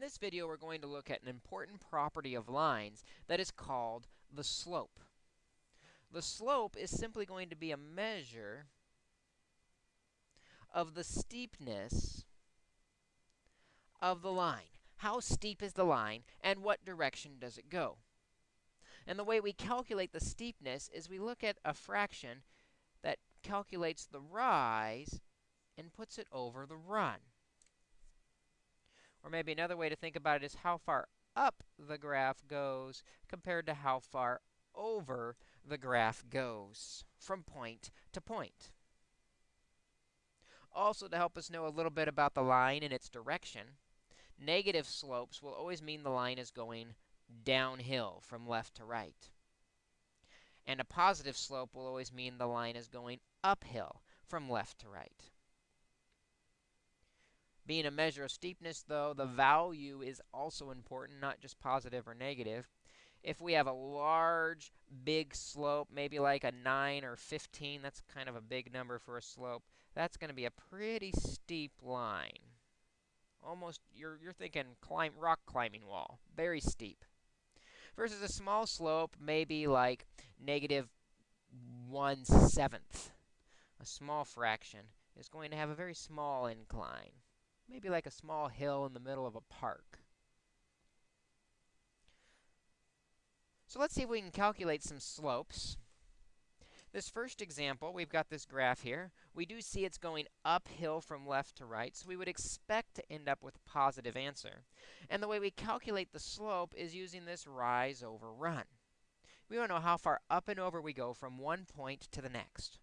In this video, we're going to look at an important property of lines that is called the slope. The slope is simply going to be a measure of the steepness of the line. How steep is the line, and what direction does it go? And the way we calculate the steepness is we look at a fraction that calculates the rise and puts it over the run. Or maybe another way to think about it is how far up the graph goes compared to how far over the graph goes from point to point. Also, to help us know a little bit about the line and its direction, negative slopes will always mean the line is going downhill from left to right. And a positive slope will always mean the line is going uphill from left to right. Being a measure of steepness, though, the value is also important, not just positive or negative. If we have a large, big slope, maybe like a 9 or 15, that's kind of a big number for a slope, that's going to be a pretty steep line. Almost, you're, you're thinking climb, rock climbing wall, very steep. Versus a small slope, maybe like negative 1 seventh. A small fraction is going to have a very small incline maybe like a small hill in the middle of a park. So let's see if we can calculate some slopes. This first example, we've got this graph here. We do see it's going uphill from left to right, so we would expect to end up with a positive answer. And the way we calculate the slope is using this rise over run. We want to know how far up and over we go from one point to the next.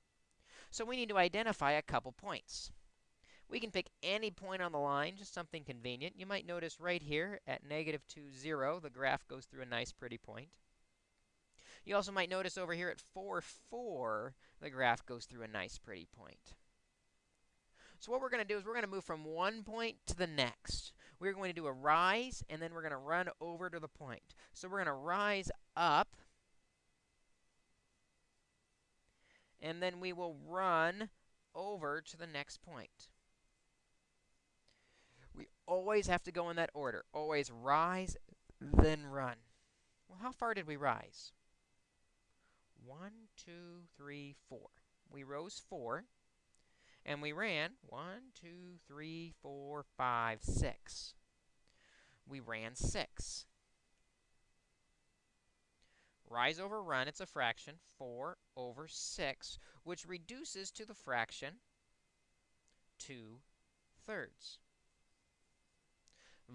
So we need to identify a couple points. We can pick any point on the line, just something convenient. You might notice right here at negative 2, 0, the graph goes through a nice pretty point. You also might notice over here at 4, 4, the graph goes through a nice pretty point. So what we're going to do is we're going to move from one point to the next. We're going to do a rise, and then we're going to run over to the point. So we're going to rise up, and then we will run over to the next point. Always have to go in that order. Always rise, then run. Well, how far did we rise? One, two, three, four. We rose four, and we ran one, two, three, four, five, six. We ran six. Rise over run, it's a fraction, 4 over 6, which reduces to the fraction 2 thirds.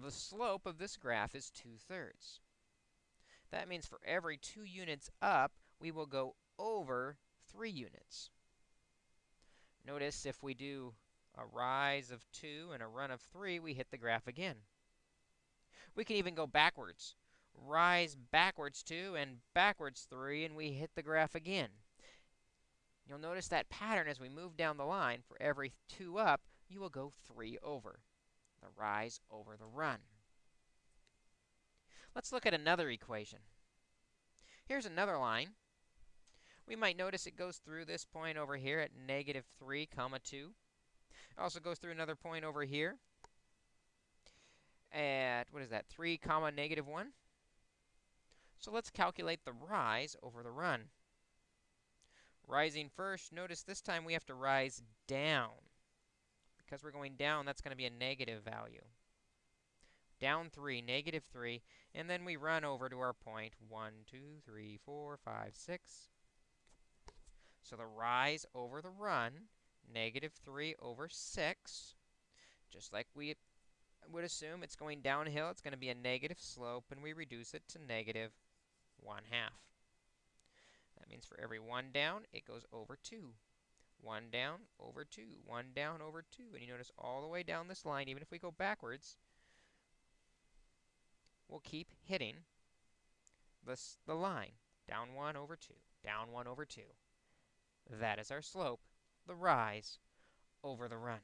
The slope of this graph is 2 thirds. That means for every 2 units up, we will go over 3 units. Notice if we do a rise of 2 and a run of 3, we hit the graph again. We can even go backwards. Rise backwards 2 and backwards 3, and we hit the graph again. You'll notice that pattern as we move down the line. For every 2 up, you will go 3 over the rise over the run. Let's look at another equation. Here's another line. We might notice it goes through this point over here at negative 3 comma 2. It also goes through another point over here at, what is that, 3 comma negative 1. So let's calculate the rise over the run. Rising first, notice this time we have to rise down because we're going down, that's going to be a negative value. Down 3, negative 3, and then we run over to our point 1, 2, 3, 4, 5, 6. So the rise over the run, negative 3 over 6, just like we would assume it's going downhill, it's going to be a negative slope, and we reduce it to negative 1 half. That means for every 1 down, it goes over 2. 1 down over 2, 1 down over 2. And you notice all the way down this line, even if we go backwards, we'll keep hitting this, the line. Down 1 over 2, down 1 over 2. That is our slope, the rise over the run.